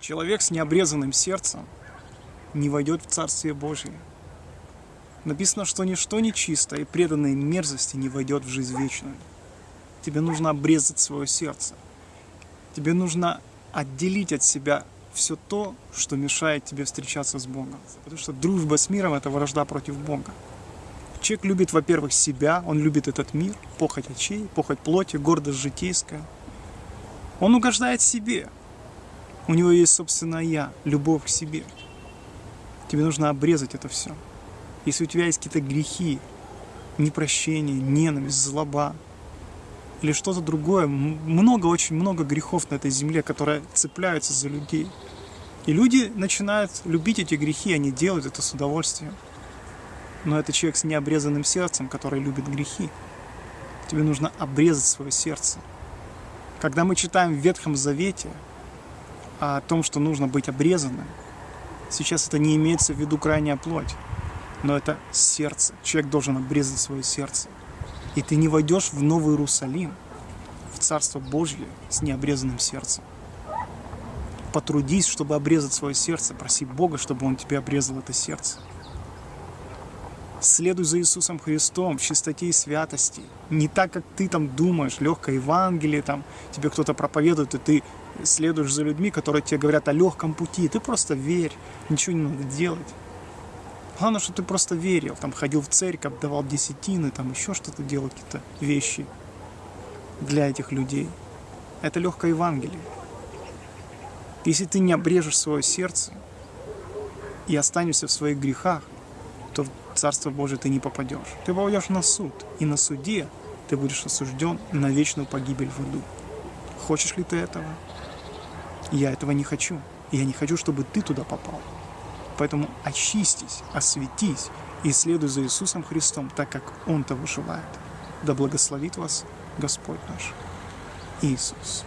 Человек с необрезанным сердцем не войдет в Царствие Божие. Написано, что ничто нечисто и преданной мерзости не войдет в жизнь вечную. Тебе нужно обрезать свое сердце. Тебе нужно отделить от себя все то, что мешает тебе встречаться с Богом. Потому что дружба с миром – это вражда против Бога. Человек любит, во-первых, себя, он любит этот мир, похоть очей, похоть плоти, гордость житейская. Он угождает себе. У него есть собственное «я», любовь к себе. Тебе нужно обрезать это все. Если у тебя есть какие-то грехи, непрощение, ненависть, злоба или что-то другое, много, очень много грехов на этой земле, которые цепляются за людей. И люди начинают любить эти грехи, они делают это с удовольствием. Но это человек с необрезанным сердцем, который любит грехи. Тебе нужно обрезать свое сердце. Когда мы читаем в Ветхом Завете о том, что нужно быть обрезанным, сейчас это не имеется в виду крайняя плоть, но это сердце. Человек должен обрезать свое сердце. И ты не войдешь в Новый Иерусалим, в Царство Божье с необрезанным сердцем. Потрудись, чтобы обрезать свое сердце, проси Бога, чтобы Он тебе обрезал это сердце. Следуй за Иисусом Христом в чистоте и святости. Не так, как ты там думаешь, легкое Евангелие, там, тебе кто-то проповедует, и ты следуешь за людьми, которые тебе говорят о легком пути. Ты просто верь, ничего не надо делать. Главное, что ты просто верил, там ходил в церковь, давал десятины, там еще что-то делал, какие-то вещи для этих людей. Это легкое Евангелие. Если ты не обрежешь свое сердце и останешься в своих грехах, то в Царство Божие ты не попадешь. Ты попадешь на суд, и на суде ты будешь осужден на вечную погибель в аду. Хочешь ли ты этого? Я этого не хочу. Я не хочу, чтобы ты туда попал. Поэтому очистись, осветись и следуй за Иисусом Христом, так как Он того желает. Да благословит вас Господь наш Иисус.